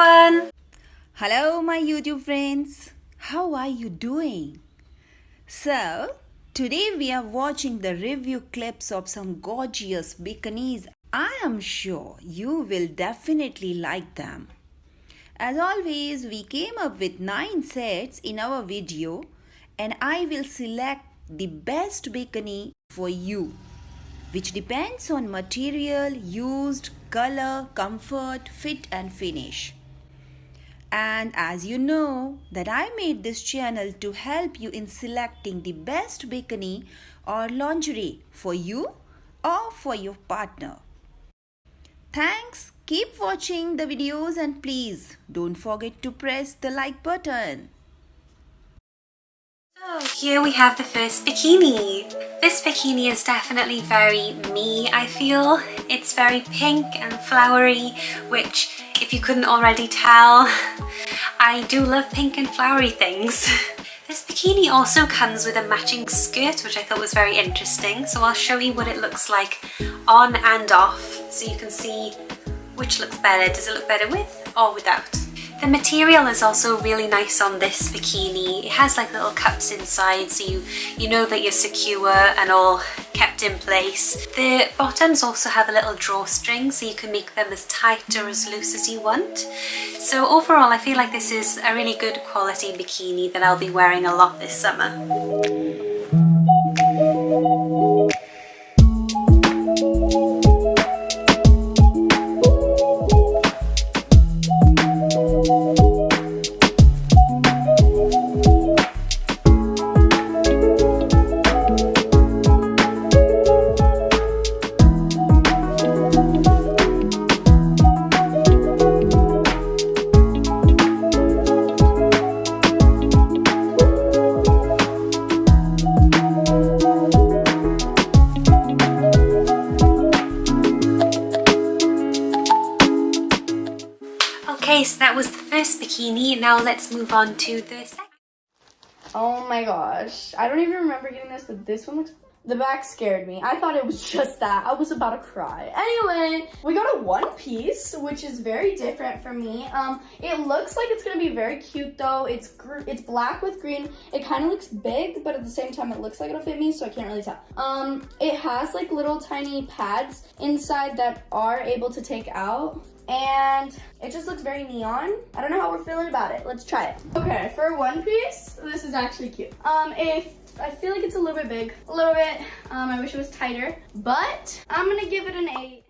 everyone! Hello, my YouTube friends. How are you doing? So, today we are watching the review clips of some gorgeous bikinis. I am sure you will definitely like them. As always, we came up with 9 sets in our video and I will select the best bikini for you which depends on material used, color, comfort, fit and finish. And as you know that I made this channel to help you in selecting the best bikini or lingerie for you or for your partner. Thanks, keep watching the videos and please don't forget to press the like button. So here we have the first bikini. This bikini is definitely very me, I feel. It's very pink and flowery, which if you couldn't already tell, I do love pink and flowery things. This bikini also comes with a matching skirt, which I thought was very interesting. So I'll show you what it looks like on and off so you can see which looks better. Does it look better with or without? The material is also really nice on this bikini. It has like little cups inside so you, you know that you're secure and all kept in place. The bottoms also have a little drawstring so you can make them as tight or as loose as you want. So overall I feel like this is a really good quality bikini that I'll be wearing a lot this summer. Now let's move on to the second. Oh my gosh. I don't even remember getting this, but this one looks... The back scared me. I thought it was just that. I was about to cry. Anyway, we got a one piece, which is very different for me. Um, It looks like it's going to be very cute, though. It's it's black with green. It kind of looks big, but at the same time, it looks like it'll fit me, so I can't really tell. Um, It has, like, little tiny pads inside that are able to take out and it just looks very neon. I don't know how we're feeling about it. Let's try it. Okay, for one piece, this is actually cute. Um, if I feel like it's a little bit big, a little bit. Um, I wish it was tighter, but I'm gonna give it an eight.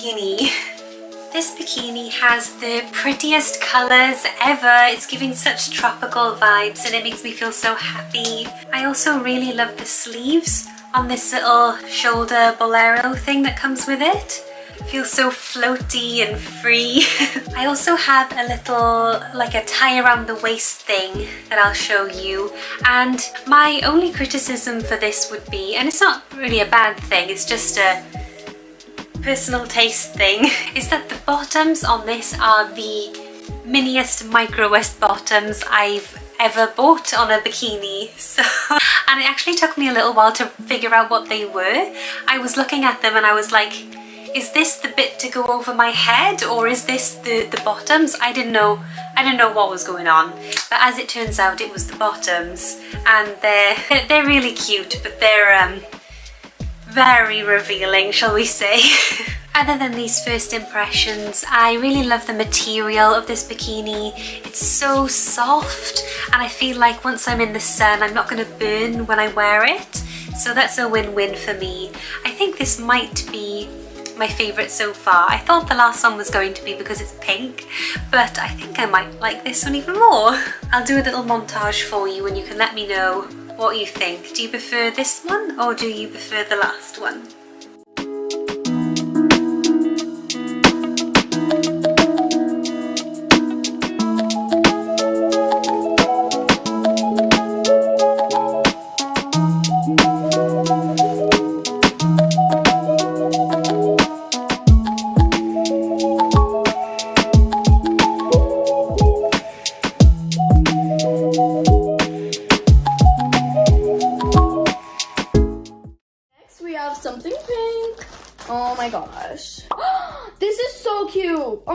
Bikini. This bikini has the prettiest colours ever. It's giving such tropical vibes and it makes me feel so happy. I also really love the sleeves on this little shoulder bolero thing that comes with it. feels so floaty and free. I also have a little like a tie around the waist thing that I'll show you and my only criticism for this would be, and it's not really a bad thing, it's just a personal taste thing, is that the bottoms on this are the miniest microest bottoms I've ever bought on a bikini. So, and it actually took me a little while to figure out what they were. I was looking at them and I was like, is this the bit to go over my head or is this the, the bottoms? I didn't know I didn't know what was going on but as it turns out it was the bottoms and they're they're really cute but they're um very revealing shall we say. Other than these first impressions, I really love the material of this bikini. It's so soft and I feel like once I'm in the sun I'm not going to burn when I wear it. So that's a win-win for me. I think this might be my favourite so far. I thought the last one was going to be because it's pink, but I think I might like this one even more. I'll do a little montage for you and you can let me know what you think. Do you prefer this one or do you prefer the last one? Oh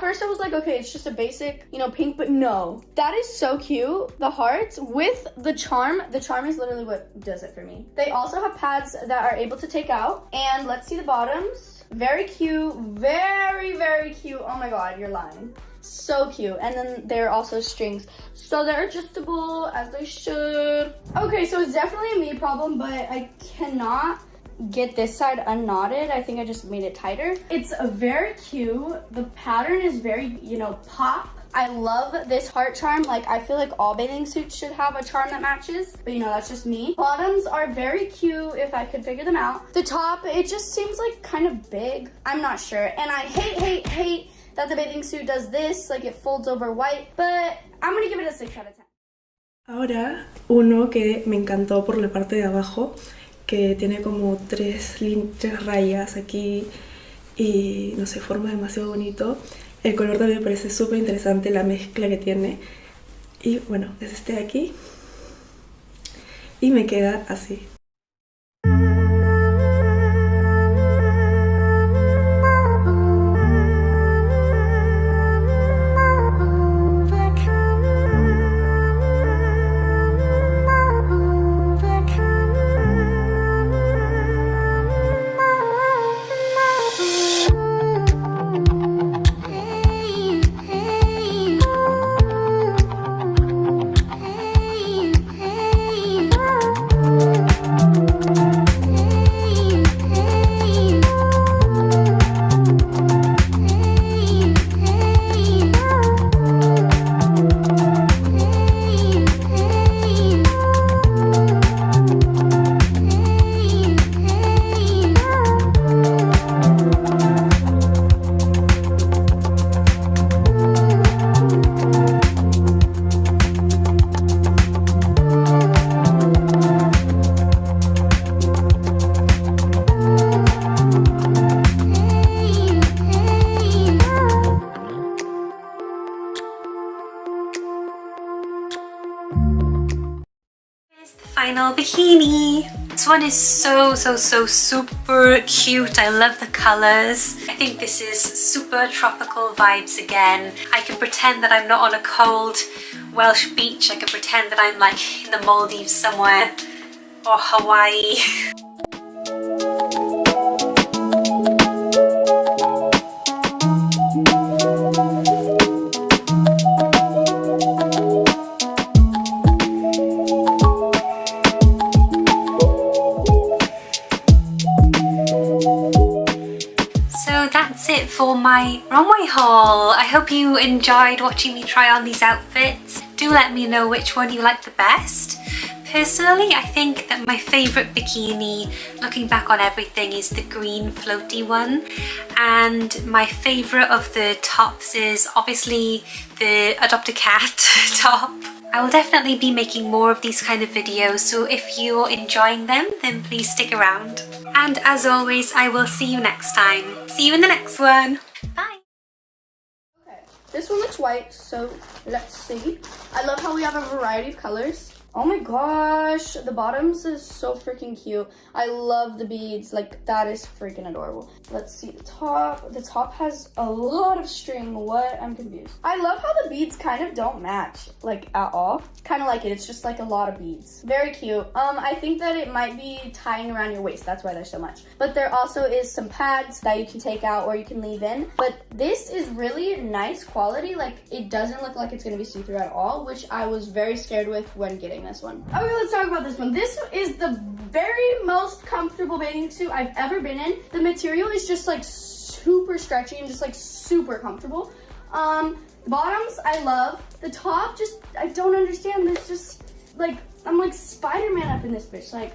first I was like, okay, it's just a basic, you know, pink, but no. That is so cute. The hearts with the charm. The charm is literally what does it for me. They also have pads that are able to take out. And let's see the bottoms. Very cute. Very, very cute. Oh my god, you're lying so cute and then they're also strings so they're adjustable as they should okay so it's definitely a me problem but i cannot get this side unknotted. I think I just made it tighter. It's very cute. The pattern is very, you know, pop. I love this heart charm. Like, I feel like all bathing suits should have a charm that matches. But, you know, that's just me. Bottoms are very cute if I could figure them out. The top, it just seems like kind of big. I'm not sure. And I hate, hate, hate that the bathing suit does this. Like, it folds over white. But I'm going to give it a 6 out of 10. Ahora, uno que me encantó por la parte de abajo que tiene como tres, tres rayas aquí y no sé, forma demasiado bonito. El color también me parece súper interesante, la mezcla que tiene. Y bueno, es este de aquí. Y me queda así. Bikini. This one is so, so, so super cute. I love the colors. I think this is super tropical vibes again. I can pretend that I'm not on a cold Welsh beach. I can pretend that I'm like in the Maldives somewhere or Hawaii. for my runway haul. I hope you enjoyed watching me try on these outfits. Do let me know which one you like the best. Personally, I think that my favourite bikini, looking back on everything, is the green floaty one. And my favourite of the tops is obviously the Adopt a Cat top. I will definitely be making more of these kind of videos, so if you're enjoying them, then please stick around. And as always, I will see you next time. See you in the next one. Bye! Okay, This one looks white, so let's see. I love how we have a variety of colors. Oh my gosh, the bottoms is so freaking cute. I love the beads, like that is freaking adorable. Let's see the top. The top has a lot of string. What? I'm confused. I love how the beads kind of don't match, like at all. Kind of like it, it's just like a lot of beads. Very cute. Um, I think that it might be tying around your waist, that's why there's so much. But there also is some pads that you can take out or you can leave in. But this is really nice quality, like it doesn't look like it's gonna be see-through at all, which I was very scared with when getting this one. Okay, let's talk about this one. This is the very most comfortable bathing suit I've ever been in. The material is just like super stretchy and just like super comfortable. Um, bottoms, I love. The top, just, I don't understand. There's just like, I'm like Spider-Man up in this bitch. Like,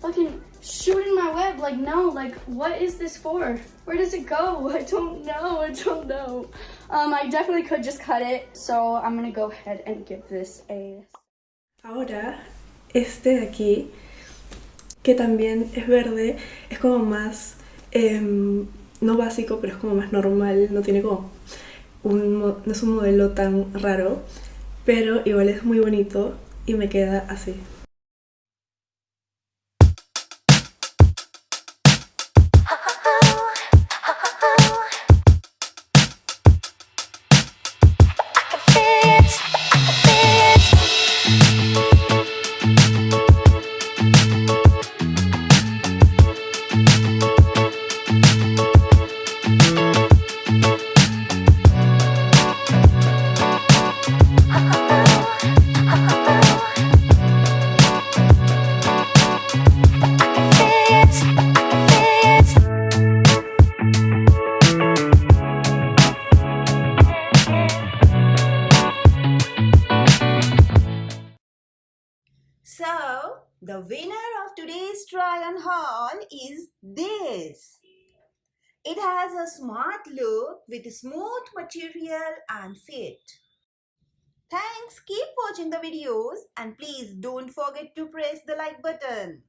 fucking shooting my web. Like, no, like, what is this for? Where does it go? I don't know. I don't know. Um, I definitely could just cut it. So I'm gonna go ahead and give this a Ahora, este de aquí, que también es verde, es como más, em, no básico, pero es como más normal, no tiene como un, no es un modelo tan raro, pero igual es muy bonito y me queda así. The winner of today's try on haul is this. It has a smart look with smooth material and fit. Thanks, keep watching the videos and please don't forget to press the like button.